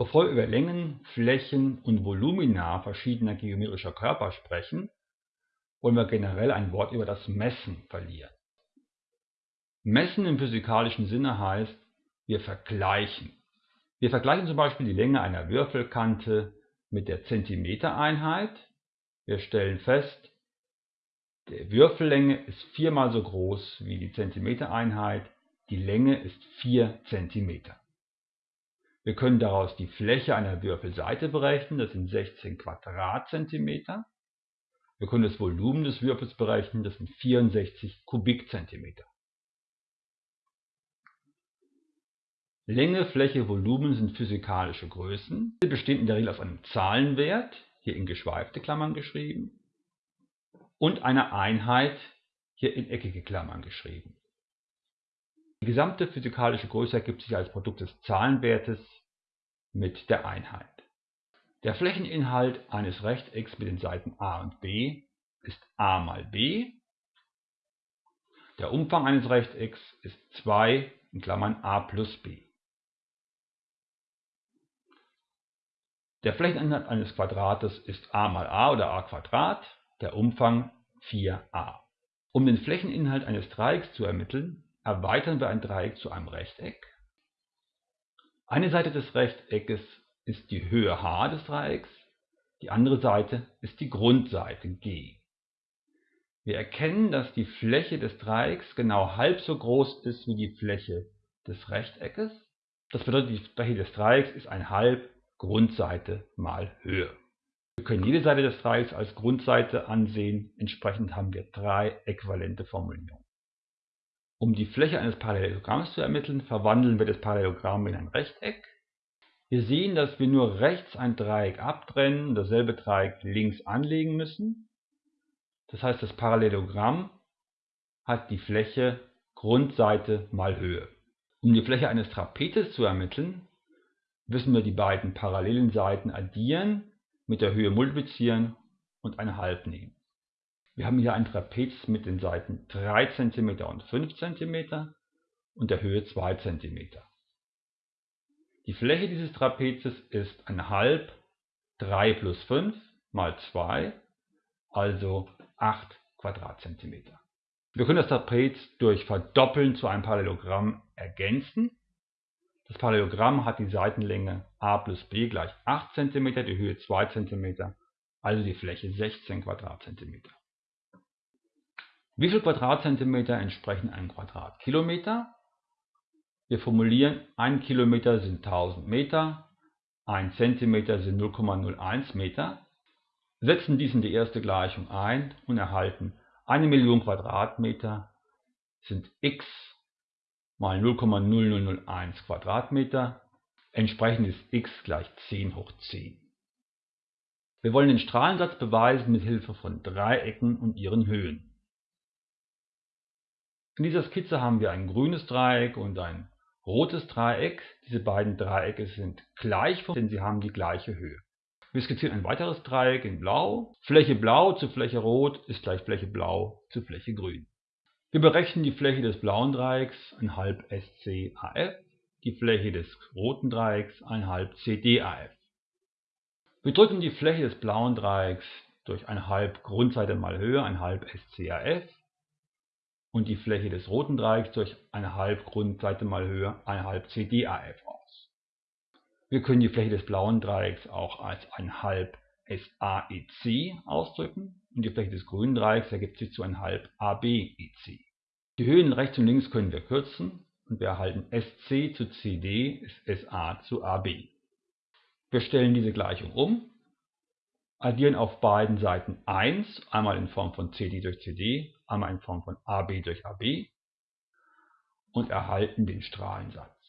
Bevor wir über Längen, Flächen und Volumina verschiedener geometrischer Körper sprechen, wollen wir generell ein Wort über das Messen verlieren. Messen im physikalischen Sinne heißt, wir vergleichen. Wir vergleichen zum Beispiel die Länge einer Würfelkante mit der Zentimetereinheit. Wir stellen fest, die Würfellänge ist viermal so groß wie die Zentimetereinheit, die Länge ist 4 cm. Wir können daraus die Fläche einer Würfelseite berechnen, das sind 16 Quadratzentimeter. Wir können das Volumen des Würfels berechnen, das sind 64 Kubikzentimeter. Länge, Fläche, Volumen sind physikalische Größen. Sie bestehen in der Regel aus einem Zahlenwert, hier in geschweifte Klammern geschrieben, und einer Einheit, hier in eckige Klammern geschrieben. Die gesamte physikalische Größe ergibt sich als Produkt des Zahlenwertes mit der Einheit. Der Flächeninhalt eines Rechtecks mit den Seiten a und b ist a mal b. Der Umfang eines Rechtecks ist 2 in Klammern a plus b. Der Flächeninhalt eines Quadrates ist a mal a oder a Quadrat, der Umfang 4a. Um den Flächeninhalt eines Dreiecks zu ermitteln, erweitern wir ein Dreieck zu einem Rechteck. Eine Seite des Rechteckes ist die Höhe h des Dreiecks, die andere Seite ist die Grundseite g. Wir erkennen, dass die Fläche des Dreiecks genau halb so groß ist wie die Fläche des Rechteckes. Das bedeutet, die Fläche des Dreiecks ist ein halb Grundseite mal Höhe. Wir können jede Seite des Dreiecks als Grundseite ansehen, entsprechend haben wir drei äquivalente Formulierungen. Um die Fläche eines Parallelogramms zu ermitteln, verwandeln wir das Parallelogramm in ein Rechteck. Wir sehen, dass wir nur rechts ein Dreieck abtrennen und dasselbe Dreieck links anlegen müssen. Das heißt, das Parallelogramm hat die Fläche Grundseite mal Höhe. Um die Fläche eines Trapezes zu ermitteln, müssen wir die beiden parallelen Seiten addieren, mit der Höhe multiplizieren und eine halb nehmen. Wir haben hier ein Trapez mit den Seiten 3 cm und 5 cm und der Höhe 2 cm. Die Fläche dieses Trapezes ist eine halb 3 plus 5 mal 2, also 8 Quadratzentimeter. Wir können das Trapez durch Verdoppeln zu einem Parallelogramm ergänzen das Parallelogramm hat die Seitenlänge a plus b gleich 8 cm, die Höhe 2 cm, also die Fläche 16 Quadratzentimeter. Wie viele Quadratzentimeter entsprechen einem Quadratkilometer? Wir formulieren, 1 Kilometer sind 1000 Meter, 1 Zentimeter sind 0,01 Meter, setzen dies in die erste Gleichung ein und erhalten 1 Million Quadratmeter sind x mal 0,0001 Quadratmeter. Entsprechend ist x gleich 10 hoch 10. Wir wollen den Strahlensatz beweisen mit Hilfe von Dreiecken und ihren Höhen. In dieser Skizze haben wir ein grünes Dreieck und ein rotes Dreieck. Diese beiden Dreiecke sind gleich, denn sie haben die gleiche Höhe. Wir skizzieren ein weiteres Dreieck in blau. Fläche blau zu Fläche rot ist gleich Fläche blau zu Fläche grün. Wir berechnen die Fläche des blauen Dreiecks (1 SCAF), die Fläche des roten Dreiecks (1 CDAF). Wir drücken die Fläche des blauen Dreiecks durch 1 Grundseite mal Höhe (1 SCAF) und die Fläche des roten Dreiecks durch 1 Grundseite mal Höhe (1 CDAF) aus. Wir können die Fläche des blauen Dreiecks auch als 1 SAEC ausdrücken und die Fläche des grünen Dreiecks ergibt sich zu 1 ABEC. Die Höhen rechts und links können wir kürzen und wir erhalten SC zu CD ist SA zu AB. Wir stellen diese Gleichung um, addieren auf beiden Seiten 1, einmal in Form von CD durch CD, einmal in Form von AB durch AB und erhalten den Strahlensatz.